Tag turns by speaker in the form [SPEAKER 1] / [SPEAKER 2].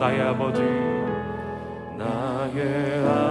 [SPEAKER 1] 나의 아버지 나의 아버지.